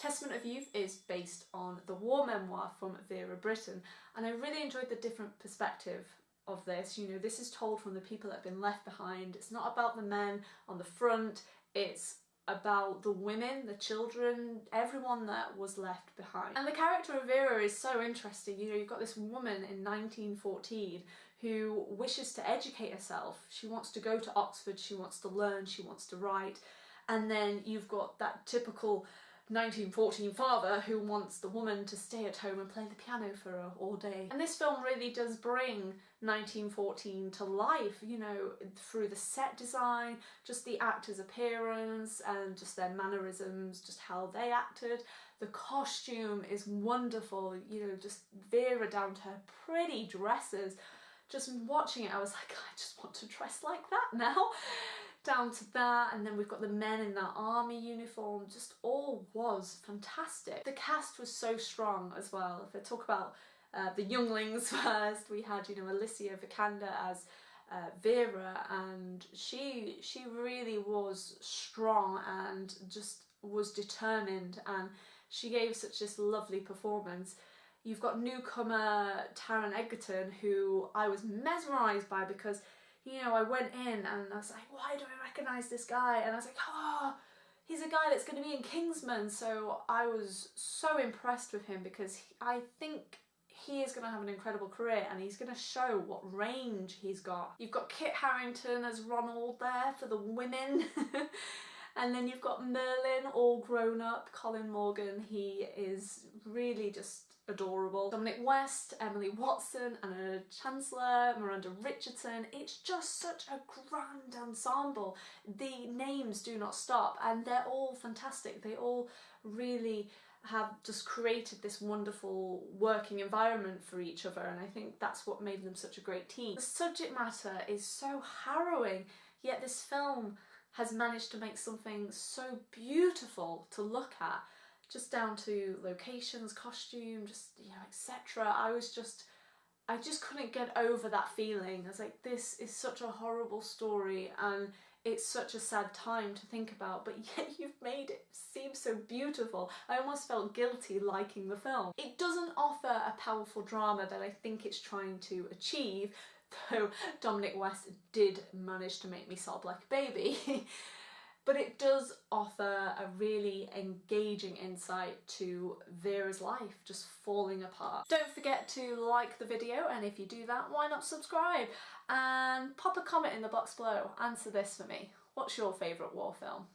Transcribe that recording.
Testament of Youth is based on the war memoir from Vera Brittain and I really enjoyed the different perspective of this. You know, this is told from the people that have been left behind. It's not about the men on the front, it's about the women, the children, everyone that was left behind. And the character of Vera is so interesting. You know, you've got this woman in 1914 who wishes to educate herself. She wants to go to Oxford, she wants to learn, she wants to write. And then you've got that typical 1914 father who wants the woman to stay at home and play the piano for her all day. And this film really does bring 1914 to life, you know, through the set design, just the actors' appearance and just their mannerisms, just how they acted. The costume is wonderful, you know, just Vera down to her pretty dresses. Just watching it, I was like, I just want to dress like that now down to that and then we've got the men in that army uniform just all was fantastic. The cast was so strong as well. If I talk about uh, the younglings first, we had you know Alicia Vikander as uh, Vera and she she really was strong and just was determined and she gave such this lovely performance. You've got newcomer Taron Egerton who I was mesmerised by because you know, I went in and I was like, why do I recognise this guy? And I was like, oh, he's a guy that's going to be in Kingsman. So I was so impressed with him because he, I think he is going to have an incredible career and he's going to show what range he's got. You've got Kit Harington as Roland there for the women. and then you've got Merlin all grown up, Colin Morgan, he is really just adorable. Dominic West, Emily Watson, Anna Chancellor, Miranda Richardson. It's just such a grand ensemble. The names do not stop and they're all fantastic. They all really have just created this wonderful working environment for each other and I think that's what made them such a great team. The subject matter is so harrowing yet this film has managed to make something so beautiful to look at just down to locations, costume, just, you know, etc. I was just, I just couldn't get over that feeling. I was like, this is such a horrible story and it's such a sad time to think about, but yet you've made it seem so beautiful. I almost felt guilty liking the film. It doesn't offer a powerful drama that I think it's trying to achieve, though Dominic West did manage to make me sob like a baby. but it does offer a really engaging insight to Vera's life just falling apart. Don't forget to like the video and if you do that why not subscribe and pop a comment in the box below, answer this for me. What's your favourite war film?